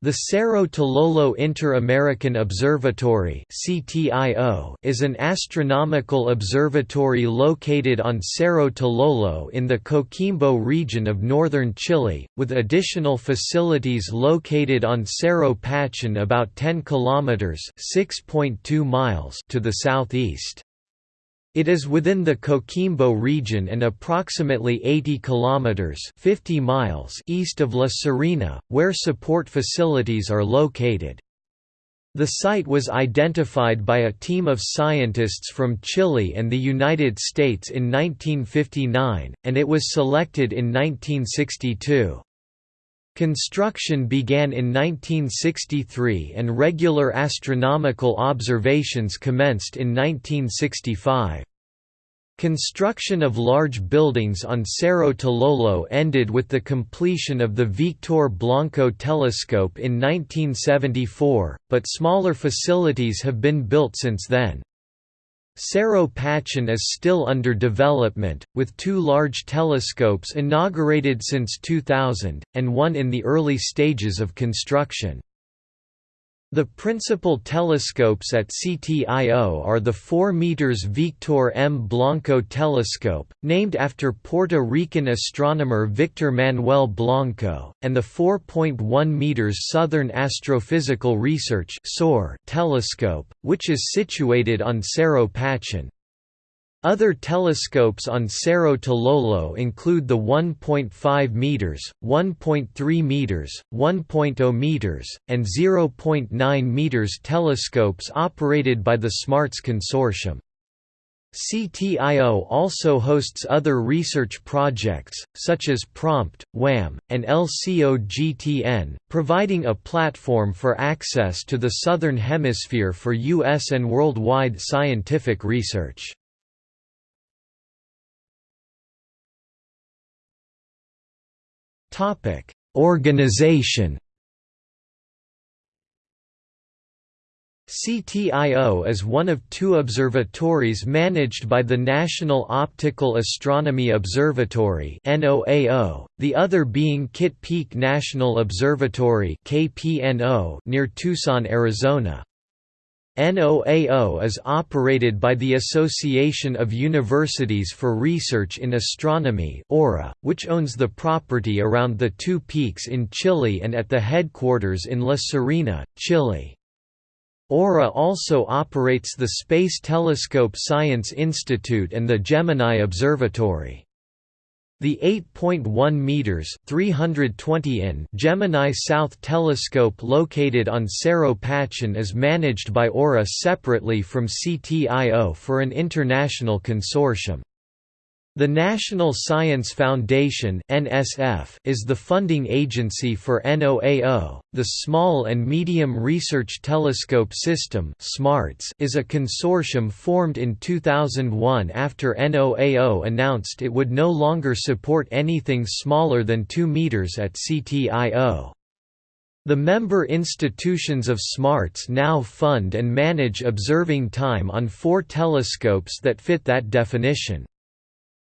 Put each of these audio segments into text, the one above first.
The Cerro Tololo Inter-American Observatory is an astronomical observatory located on Cerro Tololo in the Coquimbo region of northern Chile, with additional facilities located on Cerro Pachón about 10 kilometers (6.2 miles) to the southeast. It is within the Coquimbo region and approximately 80 kilometers (50 miles) east of La Serena, where support facilities are located. The site was identified by a team of scientists from Chile and the United States in 1959, and it was selected in 1962. Construction began in 1963 and regular astronomical observations commenced in 1965. Construction of large buildings on Cerro Tololo ended with the completion of the Victor Blanco telescope in 1974, but smaller facilities have been built since then. Cerro Pachón is still under development, with two large telescopes inaugurated since 2000, and one in the early stages of construction. The principal telescopes at CTIO are the 4 meters Victor M. Blanco telescope, named after Puerto Rican astronomer Victor Manuel Blanco, and the 4.1 meters Southern Astrophysical Research telescope, which is situated on Cerro Pachón. Other telescopes on Cerro Tololo include the 1.5 meters, 1.3 meters, 1.0 meters, and 0.9 meters telescopes operated by the SMARTS consortium. CTIO also hosts other research projects, such as PROMPT, WHAM, and LCOGTN, providing a platform for access to the Southern Hemisphere for U.S. and worldwide scientific research. Topic: Organization. CTIO is one of two observatories managed by the National Optical Astronomy Observatory the other being Kitt Peak National Observatory near Tucson, Arizona. NOAO is operated by the Association of Universities for Research in Astronomy which owns the property around the two peaks in Chile and at the headquarters in La Serena, Chile. AURA also operates the Space Telescope Science Institute and the Gemini Observatory. The 8.1 meters (320 in) Gemini South telescope located on Cerro Pachón is managed by AURA separately from CTIO for an international consortium. The National Science Foundation is the funding agency for NOAO. The Small and Medium Research Telescope System is a consortium formed in 2001 after NOAO announced it would no longer support anything smaller than 2 meters at CTIO. The member institutions of SMARTS now fund and manage observing time on four telescopes that fit that definition.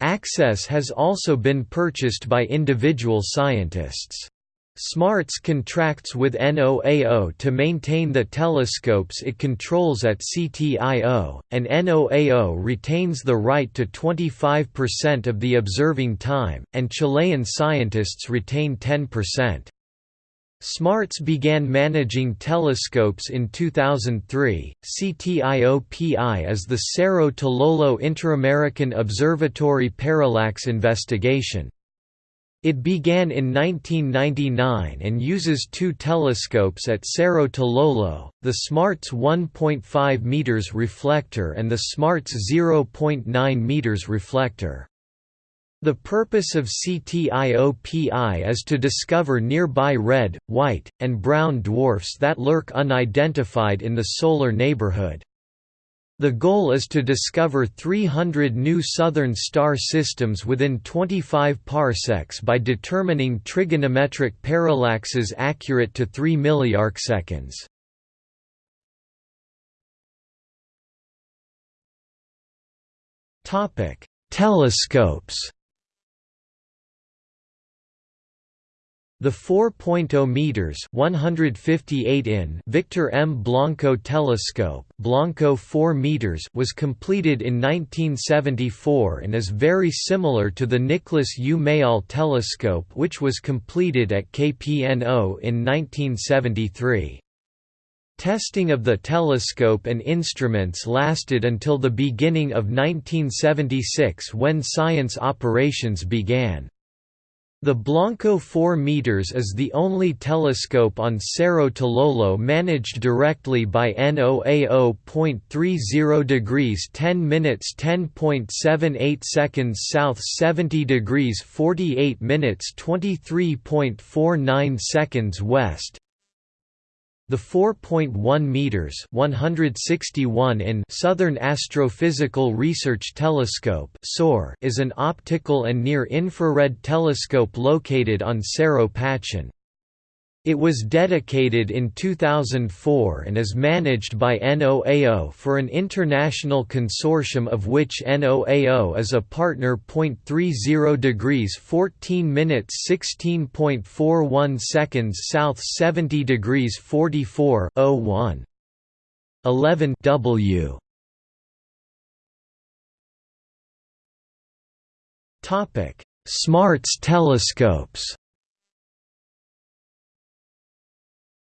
Access has also been purchased by individual scientists. SMARTS contracts with NOAO to maintain the telescopes it controls at CTIO, and NOAO retains the right to 25% of the observing time, and Chilean scientists retain 10%. SMARTS began managing telescopes in 2003. CTIOPI is the Cerro Tololo Interamerican Observatory Parallax Investigation. It began in 1999 and uses two telescopes at Cerro Tololo, the SMARTS 1.5 meters reflector and the SMARTS 0.9 meters reflector. The purpose of CTIOPI is to discover nearby red, white, and brown dwarfs that lurk unidentified in the solar neighborhood. The goal is to discover 300 new southern star systems within 25 parsecs by determining trigonometric parallaxes accurate to 3 milliarcseconds. Telescopes The 4.0 meters (158 in) Victor M. Blanco telescope, Blanco 4 meters, was completed in 1974 and is very similar to the Nicholas U. Mayall telescope, which was completed at KPNO in 1973. Testing of the telescope and instruments lasted until the beginning of 1976 when science operations began. The Blanco 4 meters is the only telescope on Cerro Tololo managed directly by NOAO. 30 degrees 10 minutes 10.78 seconds south 70 degrees 48 minutes 23.49 seconds west the 4.1 meters (161 in) Southern Astrophysical Research Telescope (SOAR) is an optical and near-infrared telescope located on Cerro Pachón. It was dedicated in 2004 and is managed by NOAO for an international consortium of which NOAO is a partner. 30 degrees 14 minutes 16.41 seconds south 70 degrees 44 01 11 W. Topic. Smarts telescopes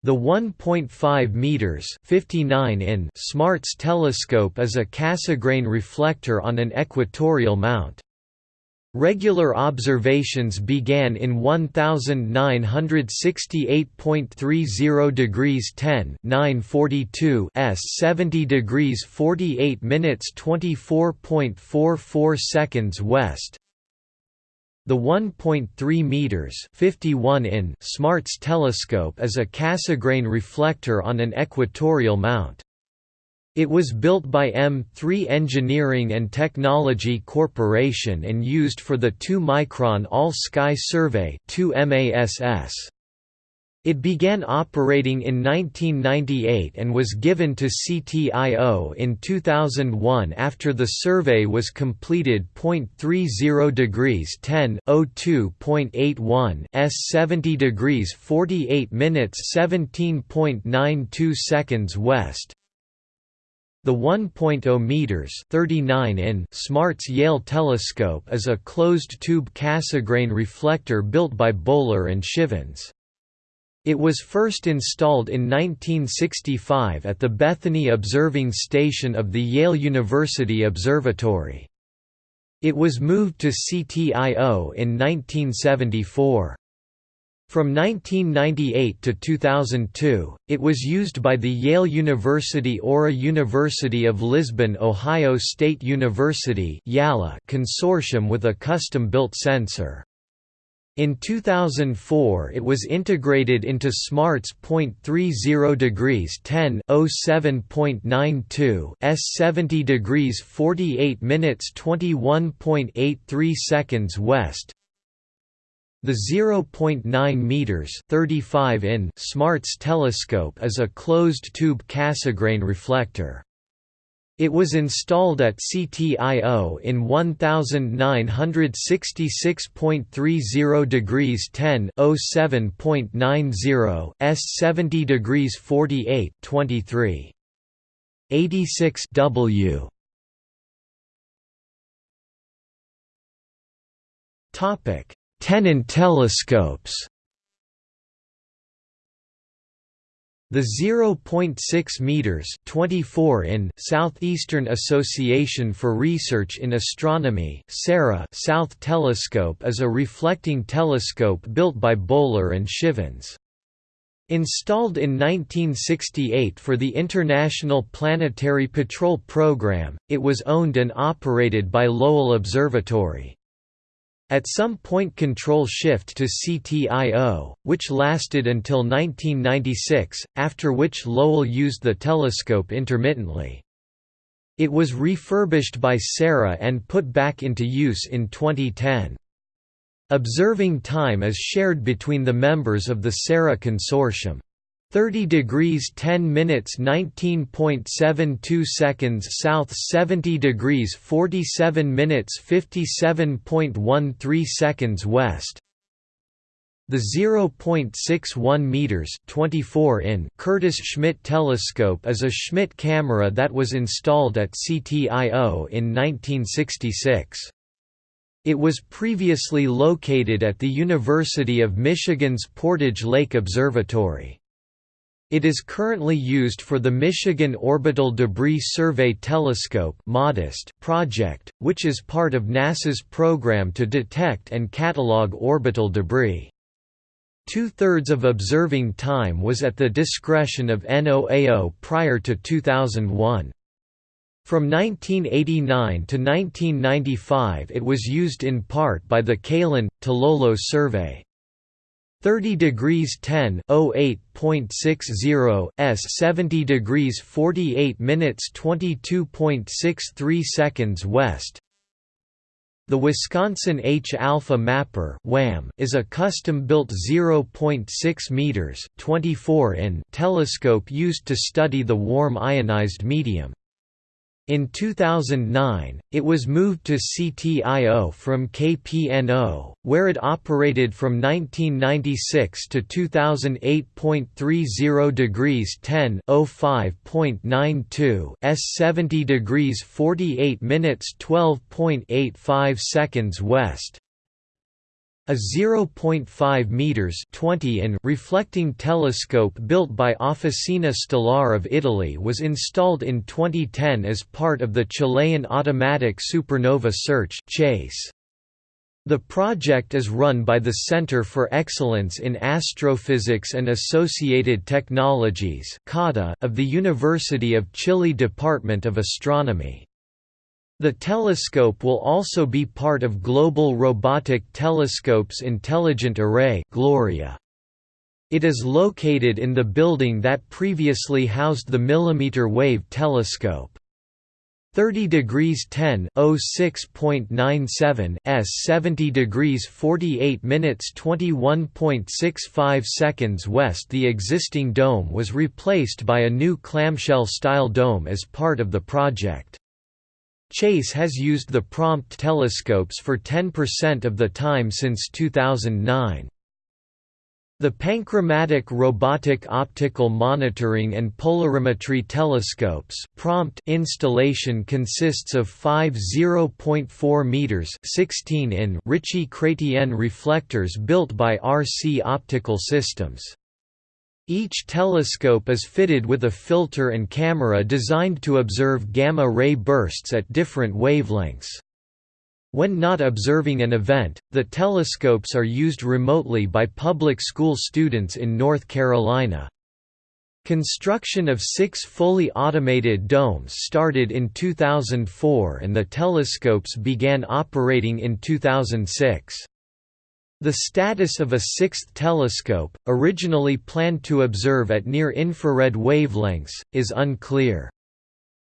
The 1.5 meters (59 in) SMARTS telescope is a Cassegrain reflector on an equatorial mount. Regular observations began in 1968.30 degrees 10 942 s 70 degrees 48 minutes 24.44 seconds west the 1.3 meters (51 in) SMARTS telescope is a Cassegrain reflector on an equatorial mount. It was built by M3 Engineering and Technology Corporation and used for the 2-micron All-Sky Survey 2 MASS. It began operating in 1998 and was given to CTIO in 2001 after the survey was completed. 30 degrees 10 02.81 s 70 degrees 48 minutes 17.92 seconds west. The 1.0 meters 39 in SMARTS Yale telescope is a closed-tube Cassegrain reflector built by Boller and Chivens. It was first installed in 1965 at the Bethany Observing Station of the Yale University Observatory. It was moved to CTIO in 1974. From 1998 to 2002, it was used by the Yale University AURA University of Lisbon Ohio State University consortium with a custom-built sensor. In 2004 it was integrated into SMARTS .30 degrees 10 07.92 s 70 degrees 48 minutes 21.83 seconds west. The 0.9 meters 35 in SMARTS telescope is a closed-tube Cassegrain reflector. It was installed at CTIO in 1966.30 degrees 10 07.90 s 70 degrees 48 23 86 W. Topic Tenant telescopes The 0.6 meters (24 in) Southeastern Association for Research in Astronomy (SARA) South Telescope is a reflecting telescope built by Boller and Chivens. Installed in 1968 for the International Planetary Patrol Program, it was owned and operated by Lowell Observatory. At some point control shift to CTIO, which lasted until 1996, after which Lowell used the telescope intermittently. It was refurbished by SARA and put back into use in 2010. Observing time is shared between the members of the SARA consortium. 30 degrees 10 minutes 19.72 seconds south 70 degrees 47 minutes 57.13 seconds west The 0.61 meters (24 in) Curtis Schmidt telescope is a Schmidt camera that was installed at CTIO in 1966. It was previously located at the University of Michigan's Portage Lake Observatory. It is currently used for the Michigan Orbital Debris Survey Telescope MODEST project, which is part of NASA's program to detect and catalog orbital debris. Two-thirds of observing time was at the discretion of NOAO prior to 2001. From 1989 to 1995 it was used in part by the Calán, Tololo survey. 30 degrees 10 08.60 s 70 degrees 48 minutes 22.63 seconds west the Wisconsin H-alpha mapper is a custom-built 0.6 meters (24 in) telescope used to study the warm ionized medium. In 2009, it was moved to CTIO from KPNO, where it operated from 1996 to 2008.30 degrees 10 05.92 s 70 degrees 48 minutes 12.85 seconds west. A 0.5 meters 20 in reflecting telescope built by Officina Stellare of Italy was installed in 2010 as part of the Chilean Automatic Supernova Search (CHASE). The project is run by the Center for Excellence in Astrophysics and Associated Technologies of the University of Chile Department of Astronomy. The telescope will also be part of Global Robotic Telescopes Intelligent Array Gloria. It is located in the building that previously housed the millimeter wave telescope. 30 degrees 10 06.97 s 70 degrees 48 minutes 21.65 seconds west The existing dome was replaced by a new clamshell-style dome as part of the project. Chase has used the prompt telescopes for 10% of the time since 2009. The Panchromatic Robotic Optical Monitoring and Polarimetry Telescopes prompt installation consists of five 0.4 meters 16 in Ritchey-Chrétien reflectors built by RC Optical Systems. Each telescope is fitted with a filter and camera designed to observe gamma-ray bursts at different wavelengths. When not observing an event, the telescopes are used remotely by public school students in North Carolina. Construction of six fully automated domes started in 2004 and the telescopes began operating in 2006. The status of a sixth telescope, originally planned to observe at near-infrared wavelengths, is unclear.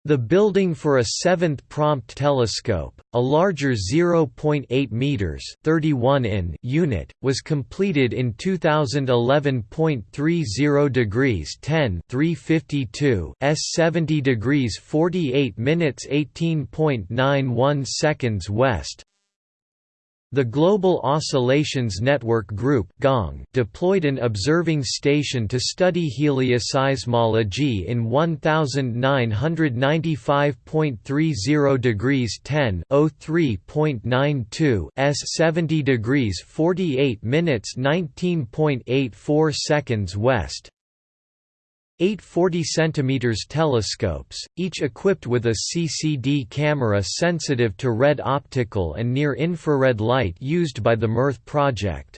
The building for a seventh prompt telescope, a larger 0.8 meters (31 in) unit, was completed in 2011.30 degrees 10 352 s 70 degrees 48 minutes 18.91 seconds west. The Global Oscillations Network Group deployed an observing station to study helioseismology in 1995.30 degrees 10 03.92 s 70 degrees 48 minutes 19.84 seconds west. 840 cm telescopes, each equipped with a CCD camera sensitive to red optical and near-infrared light used by the MEarth project.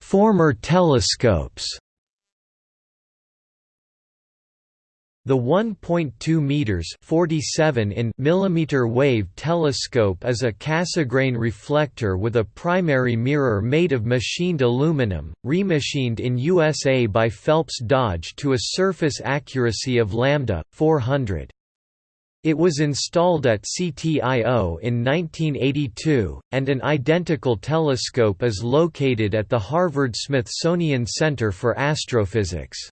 Former telescopes The 1.2 meters (47 in) millimeter wave telescope is a Cassegrain reflector with a primary mirror made of machined aluminum, remachined in USA by Phelps Dodge to a surface accuracy of lambda 400. It was installed at CTIO in 1982, and an identical telescope is located at the Harvard-Smithsonian Center for Astrophysics.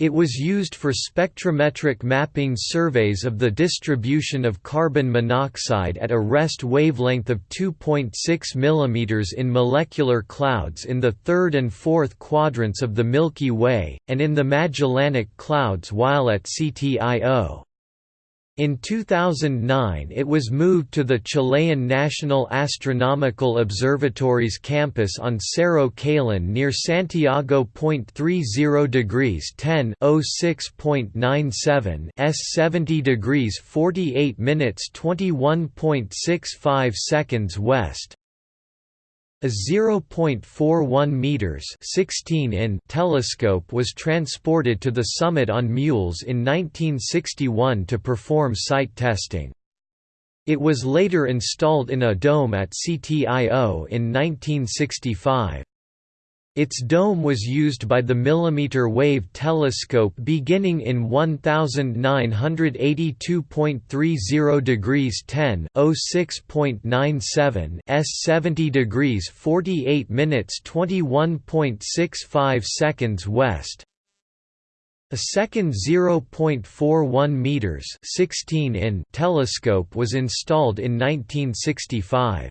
It was used for spectrometric mapping surveys of the distribution of carbon monoxide at a rest wavelength of 2.6 mm in molecular clouds in the third and fourth quadrants of the Milky Way, and in the Magellanic Clouds while at CTIO. In 2009 it was moved to the Chilean National Astronomical Observatory's campus on Cerro Calán near Santiago. 30 degrees 10 06.97 s 70 degrees 48 minutes 21.65 seconds west a 0.41 meters 16 in telescope was transported to the summit on mules in 1961 to perform site testing. It was later installed in a dome at CTIO in 1965. Its dome was used by the millimeter wave telescope beginning in 1982.30 degrees 10 06.97 s 70 degrees 48 minutes 21.65 seconds west. A second 0.41 meters 16 in telescope was installed in 1965.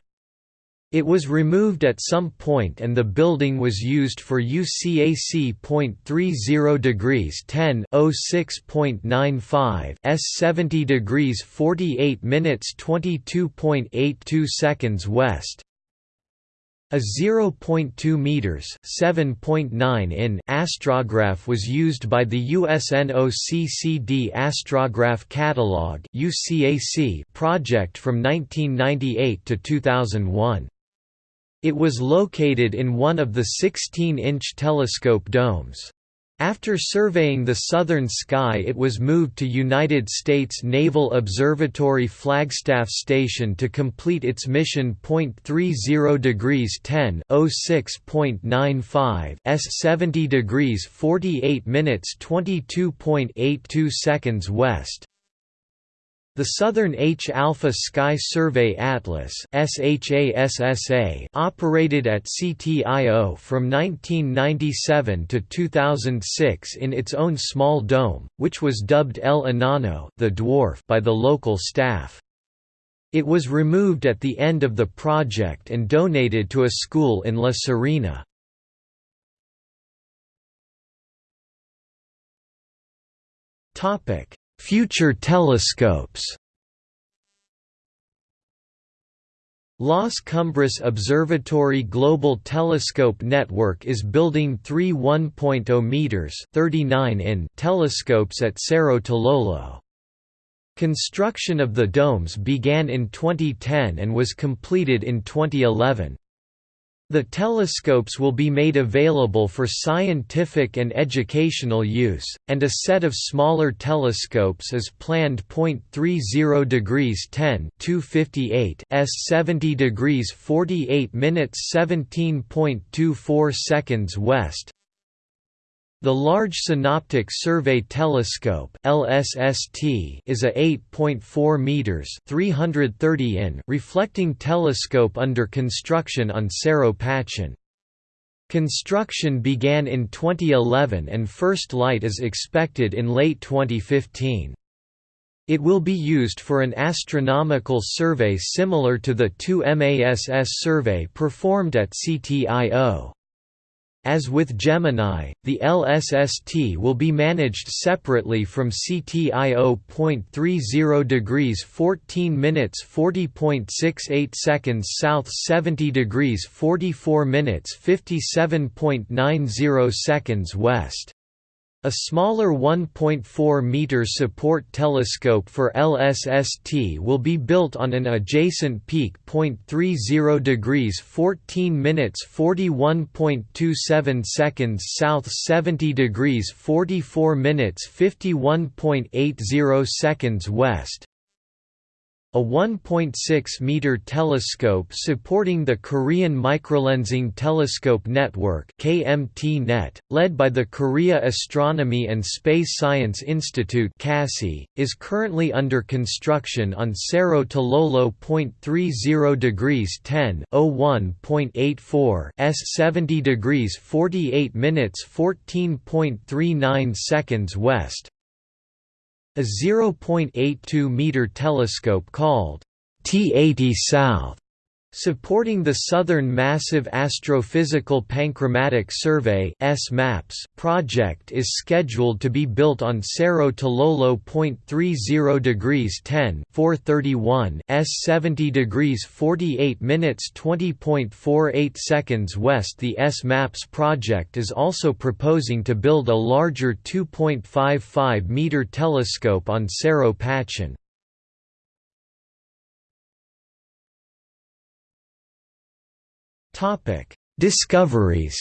It was removed at some point and the building was used for UCAC .30 degrees 10 06.95 s 70 degrees 48 minutes 22.82 seconds west. A 0.2 meters (7.9 in) astrograph was used by the USNOCCD Astrograph Catalog (UCAC) project from 1998 to 2001. It was located in one of the 16-inch telescope domes. After surveying the southern sky it was moved to United States Naval Observatory Flagstaff Station to complete its mission. 30 degrees 10 06.95 s 70 degrees 48 minutes 22.82 seconds west. The Southern H-alpha Sky Survey Atlas operated at CTIO from 1997 to 2006 in its own small dome, which was dubbed El Enano the dwarf by the local staff. It was removed at the end of the project and donated to a school in La Serena. Topic Future telescopes Las Cumbres Observatory Global Telescope Network is building three 1.0 meters (39 in) telescopes at Cerro Tololo. Construction of the domes began in 2010 and was completed in 2011. The telescopes will be made available for scientific and educational use, and a set of smaller telescopes is planned. 30 degrees 10 258 s 70 degrees 48 minutes 17.24 seconds west, the Large Synoptic Survey Telescope (LSST) is a 8.4 meters (330 in) reflecting telescope under construction on Cerro Pachón. Construction began in 2011 and first light is expected in late 2015. It will be used for an astronomical survey similar to the 2MASS survey performed at CTIO. As with Gemini, the LSST will be managed separately from CTIO. 30 degrees 14 minutes 40.68 seconds south 70 degrees 44 minutes 57.90 seconds west. A smaller 1.4 meter support telescope for LSST will be built on an adjacent peak. 30 degrees 14 minutes 41.27 seconds south 70 degrees 44 minutes 51.80 seconds west. A 1.6-meter telescope supporting the Korean Microlensing Telescope Network (KMT-NET), led by the Korea Astronomy and Space Science Institute (KASI), is currently under construction on Cerro Tololo. 30 degrees 10 01.84 s 70 degrees 48 minutes 14.39 seconds west a 0.82-meter telescope called T80 South Supporting the Southern Massive Astrophysical Panchromatic Survey project is scheduled to be built on Cerro Tololo. 30 degrees 10 431 s 70 degrees 48 minutes 20.48 seconds west. The S-MAPS project is also proposing to build a larger 2.55 meter telescope on Cerro Pachón. Topic: Discoveries.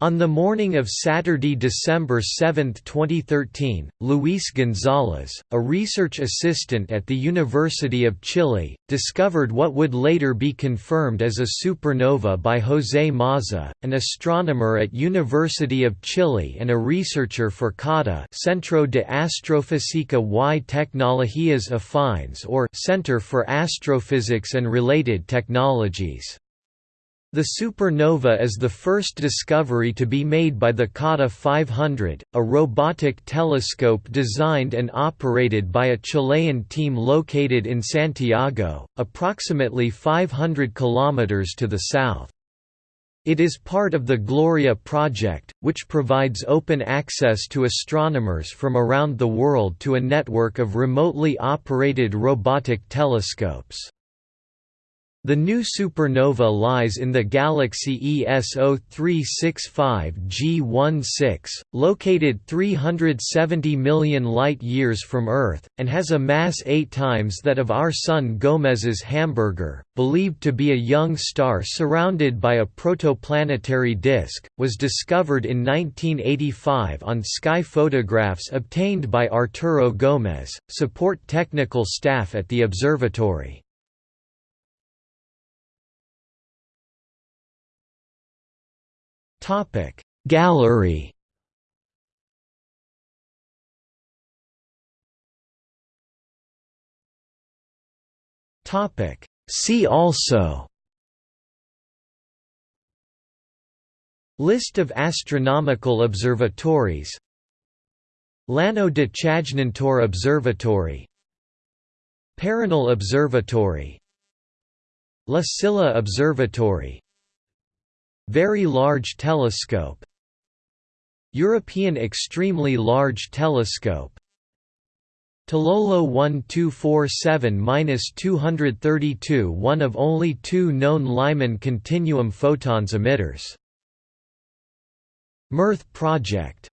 On the morning of Saturday, December 7, 2013, Luis Gonzalez, a research assistant at the University of Chile, discovered what would later be confirmed as a supernova by José Maza, an astronomer at University of Chile and a researcher for CATA Centro de Astrofísica y Tecnologías Afines or Center for Astrophysics and Related Technologies. The supernova is the first discovery to be made by the CATA 500, a robotic telescope designed and operated by a Chilean team located in Santiago, approximately 500 kilometers to the south. It is part of the Gloria project, which provides open access to astronomers from around the world to a network of remotely operated robotic telescopes. The new supernova lies in the galaxy ESO 365 G16, located 370 million light-years from Earth, and has a mass eight times that of our Sun Gomez's Hamburger, believed to be a young star surrounded by a protoplanetary disk, was discovered in 1985 on sky photographs obtained by Arturo Gomez, support technical staff at the observatory. Topic. Gallery Topic. See also List of astronomical observatories Llano de Chajnantor Observatory Paranal Observatory La Silla Observatory very Large Telescope European Extremely Large Telescope Tololo 1247–232 one of only two known Lyman continuum photons emitters. MEarth Project